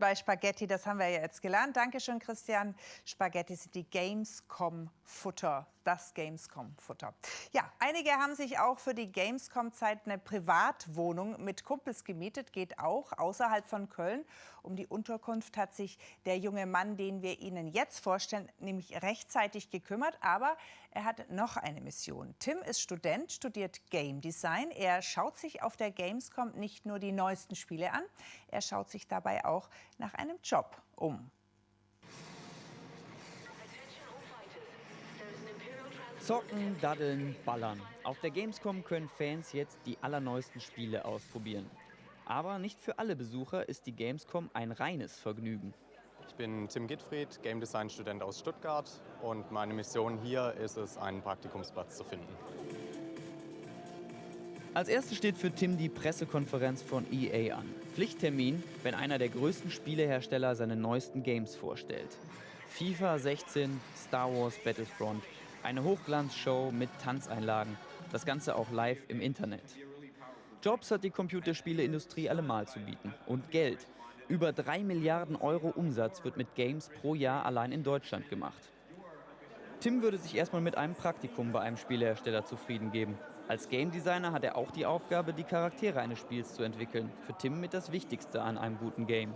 Bei Spaghetti, das haben wir ja jetzt gelernt. Dankeschön, Christian. Spaghetti sind die Gamescom-Futter. Das Gamescom-Futter. Ja, einige haben sich auch für die Gamescom-Zeit eine Privatwohnung mit Kumpels gemietet. Geht auch außerhalb von Köln. Um die Unterkunft hat sich der junge Mann, den wir Ihnen jetzt vorstellen, nämlich rechtzeitig gekümmert. Aber er hat noch eine Mission. Tim ist Student, studiert Game Design. Er schaut sich auf der Gamescom nicht nur die neuesten Spiele an, er schaut sich dabei auch nach einem Job um. Zocken, daddeln, ballern. Auf der Gamescom können Fans jetzt die allerneuesten Spiele ausprobieren. Aber nicht für alle Besucher ist die Gamescom ein reines Vergnügen. Ich bin Tim Gittfried, Game Design Student aus Stuttgart und meine Mission hier ist es, einen Praktikumsplatz zu finden. Als erstes steht für Tim die Pressekonferenz von EA an. Pflichttermin, wenn einer der größten Spielehersteller seine neuesten Games vorstellt. FIFA 16, Star Wars Battlefront, eine Hochglanzshow mit Tanzeinlagen, das Ganze auch live im Internet. Jobs hat die Computerspieleindustrie allemal zu bieten. Und Geld. Über 3 Milliarden Euro Umsatz wird mit Games pro Jahr allein in Deutschland gemacht. Tim würde sich erstmal mit einem Praktikum bei einem Spielehersteller zufrieden geben. Als Game Designer hat er auch die Aufgabe, die Charaktere eines Spiels zu entwickeln. Für Tim mit das Wichtigste an einem guten Game.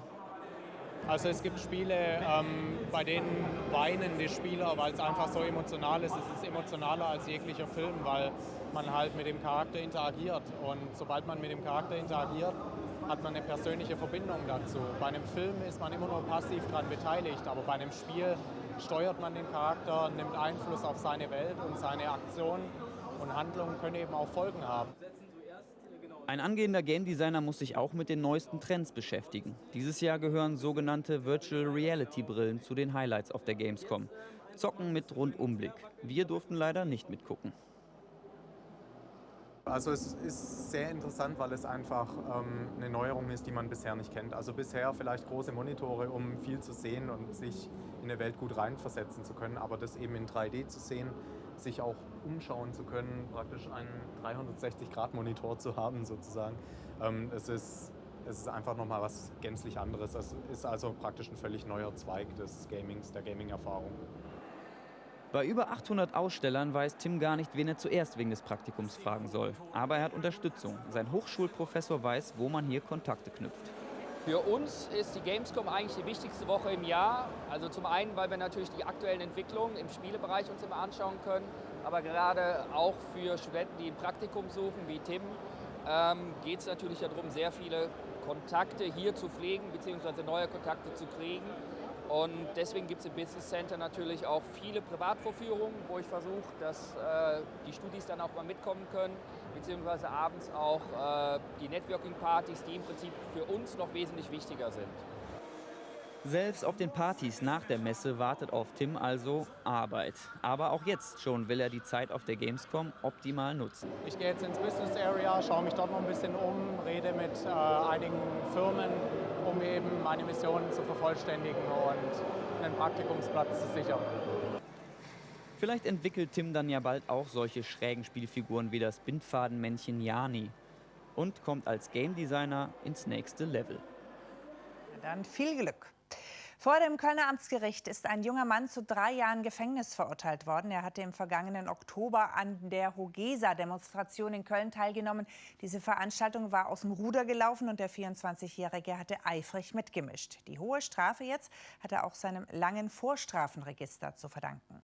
Also es gibt Spiele, ähm, bei denen weinen die Spieler, weil es einfach so emotional ist. Es ist emotionaler als jeglicher Film, weil man halt mit dem Charakter interagiert. Und sobald man mit dem Charakter interagiert, hat man eine persönliche Verbindung dazu. Bei einem Film ist man immer nur passiv daran beteiligt, aber bei einem Spiel steuert man den Charakter, nimmt Einfluss auf seine Welt und seine Aktionen und Handlungen können eben auch Folgen haben. Ein angehender Game Designer muss sich auch mit den neuesten Trends beschäftigen. Dieses Jahr gehören sogenannte Virtual Reality Brillen zu den Highlights auf der Gamescom. Zocken mit Rundumblick. Wir durften leider nicht mitgucken. Also es ist sehr interessant, weil es einfach ähm, eine Neuerung ist, die man bisher nicht kennt. Also bisher vielleicht große Monitore, um viel zu sehen und sich in eine Welt gut reinversetzen zu können, aber das eben in 3D zu sehen, sich auch umschauen zu können, praktisch einen 360-Grad-Monitor zu haben sozusagen. Ähm, es, ist, es ist einfach nochmal was gänzlich anderes. Es ist also praktisch ein völlig neuer Zweig des Gamings, der Gaming-Erfahrung. Bei über 800 Ausstellern weiß Tim gar nicht, wen er zuerst wegen des Praktikums fragen soll. Aber er hat Unterstützung. Sein Hochschulprofessor weiß, wo man hier Kontakte knüpft. Für uns ist die Gamescom eigentlich die wichtigste Woche im Jahr. Also zum einen, weil wir natürlich die aktuellen Entwicklungen im Spielebereich uns immer anschauen können, aber gerade auch für Studenten, die ein Praktikum suchen, wie Tim, ähm, geht es natürlich darum, sehr viele Kontakte hier zu pflegen bzw. neue Kontakte zu kriegen. Und deswegen gibt es im Business Center natürlich auch viele Privatvorführungen, wo ich versuche, dass äh, die Studis dann auch mal mitkommen können, beziehungsweise abends auch äh, die Networking-Partys, die im Prinzip für uns noch wesentlich wichtiger sind. Selbst auf den Partys nach der Messe wartet auf Tim also Arbeit. Aber auch jetzt schon will er die Zeit auf der Gamescom optimal nutzen. Ich gehe jetzt ins Business Area, schaue mich dort noch ein bisschen um, rede mit äh, einigen Firmen, um eben meine Mission zu vervollständigen und einen Praktikumsplatz zu sichern. Vielleicht entwickelt Tim dann ja bald auch solche schrägen Spielfiguren wie das Bindfadenmännchen Jani und kommt als Game Designer ins nächste Level. Dann viel Glück. Vor dem Kölner Amtsgericht ist ein junger Mann zu drei Jahren Gefängnis verurteilt worden. Er hatte im vergangenen Oktober an der Hogesa-Demonstration in Köln teilgenommen. Diese Veranstaltung war aus dem Ruder gelaufen und der 24-Jährige hatte eifrig mitgemischt. Die hohe Strafe jetzt hat er auch seinem langen Vorstrafenregister zu verdanken.